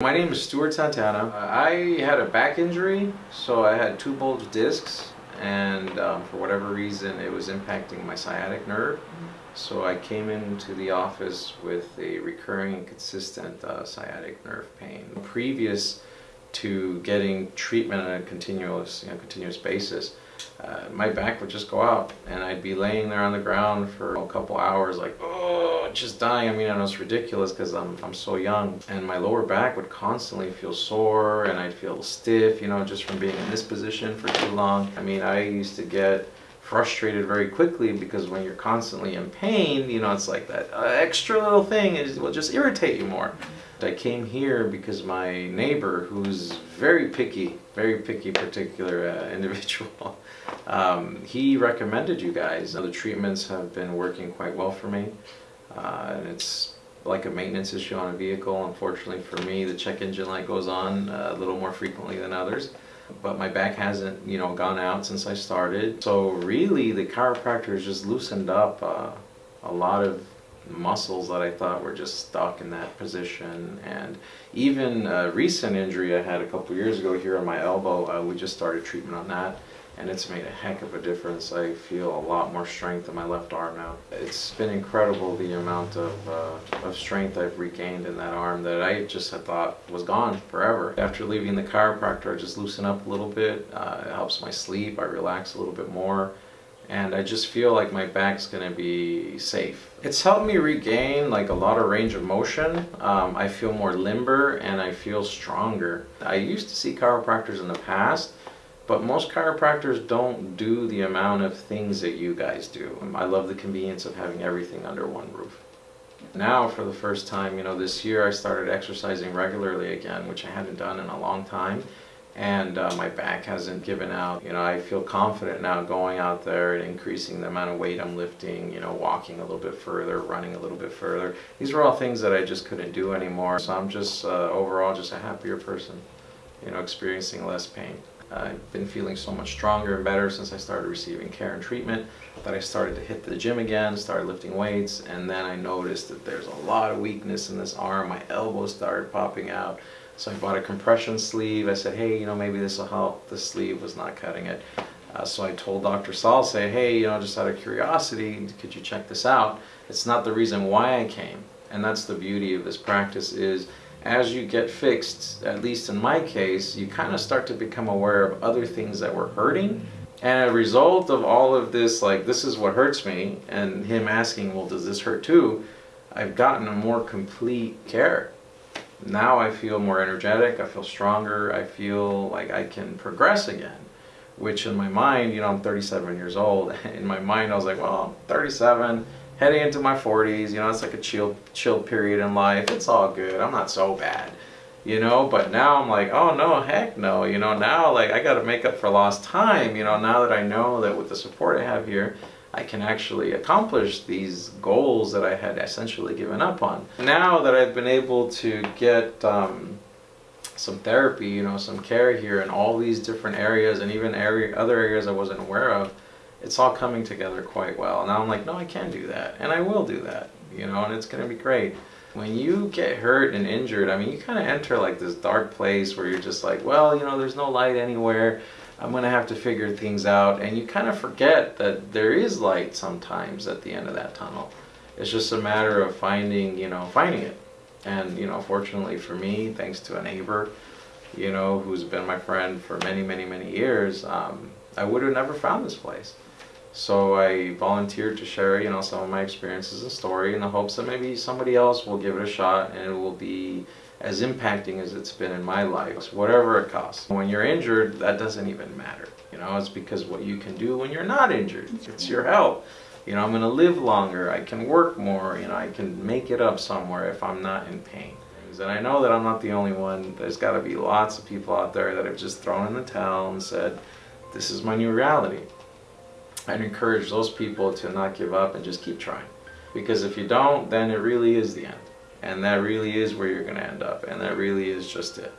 My name is Stuart Santana. Uh, I had a back injury, so I had two bulged discs, and um, for whatever reason, it was impacting my sciatic nerve. So I came into the office with a recurring and consistent uh, sciatic nerve pain. Previous to getting treatment on a continuous, you know, continuous basis, uh, my back would just go out and I'd be laying there on the ground for a couple hours like, oh, just dying. I mean, I know it's ridiculous because I'm, I'm so young and my lower back would constantly feel sore and I'd feel stiff, you know, just from being in this position for too long. I mean, I used to get frustrated very quickly because when you're constantly in pain, you know, it's like that uh, extra little thing is will just irritate you more. I came here because my neighbor, who's very picky, very picky particular uh, individual, um, he recommended you guys. The treatments have been working quite well for me. Uh, and it's like a maintenance issue on a vehicle. Unfortunately for me, the check engine light goes on uh, a little more frequently than others. But my back hasn't, you know, gone out since I started. So really, the chiropractor has just loosened up uh, a lot of muscles that I thought were just stuck in that position. And even a recent injury I had a couple years ago here on my elbow, uh, we just started treatment on that and it's made a heck of a difference. I feel a lot more strength in my left arm now. It's been incredible the amount of, uh, of strength I've regained in that arm that I just had thought was gone forever. After leaving the chiropractor, I just loosen up a little bit. Uh, it helps my sleep. I relax a little bit more and I just feel like my back's gonna be safe. It's helped me regain like a lot of range of motion. Um, I feel more limber and I feel stronger. I used to see chiropractors in the past, but most chiropractors don't do the amount of things that you guys do. I love the convenience of having everything under one roof. Now, for the first time, you know, this year I started exercising regularly again, which I hadn't done in a long time and uh, my back hasn't given out. You know, I feel confident now going out there and increasing the amount of weight I'm lifting, you know, walking a little bit further, running a little bit further. These are all things that I just couldn't do anymore. So I'm just uh, overall just a happier person, you know, experiencing less pain. I've been feeling so much stronger and better since I started receiving care and treatment that I started to hit the gym again, started lifting weights, and then I noticed that there's a lot of weakness in this arm. My elbows started popping out. So I bought a compression sleeve. I said, hey, you know, maybe this will help. The sleeve was not cutting it. Uh, so I told Dr. Saul, say, hey, you know, just out of curiosity, could you check this out? It's not the reason why I came. And that's the beauty of this practice is as you get fixed, at least in my case, you kind of start to become aware of other things that were hurting. And a result of all of this, like, this is what hurts me, and him asking, well, does this hurt too? I've gotten a more complete care now I feel more energetic, I feel stronger, I feel like I can progress again. Which in my mind, you know, I'm 37 years old. In my mind, I was like, well, I'm 37, heading into my 40s, you know, it's like a chill, chill period in life. It's all good. I'm not so bad, you know, but now I'm like, oh no, heck no, you know, now like I got to make up for lost time, you know, now that I know that with the support I have here, I can actually accomplish these goals that I had essentially given up on. Now that I've been able to get um, some therapy, you know, some care here in all these different areas and even area, other areas I wasn't aware of, it's all coming together quite well. Now I'm like, no, I can do that, and I will do that, you know, and it's going to be great. When you get hurt and injured, I mean, you kind of enter like this dark place where you're just like, well, you know, there's no light anywhere. I'm going to have to figure things out. And you kind of forget that there is light sometimes at the end of that tunnel. It's just a matter of finding, you know, finding it. And, you know, fortunately for me, thanks to a neighbor, you know, who's been my friend for many, many, many years, um, I would have never found this place. So I volunteered to share, you know, some of my experiences and story in the hopes that maybe somebody else will give it a shot and it will be as impacting as it's been in my life, whatever it costs. When you're injured, that doesn't even matter. You know, it's because what you can do when you're not injured. It's your health. You know, I'm going to live longer. I can work more. You know, I can make it up somewhere if I'm not in pain. And I know that I'm not the only one. There's got to be lots of people out there that have just thrown in the towel and said, this is my new reality. I'd encourage those people to not give up and just keep trying. Because if you don't, then it really is the end. And that really is where you're going to end up. And that really is just it.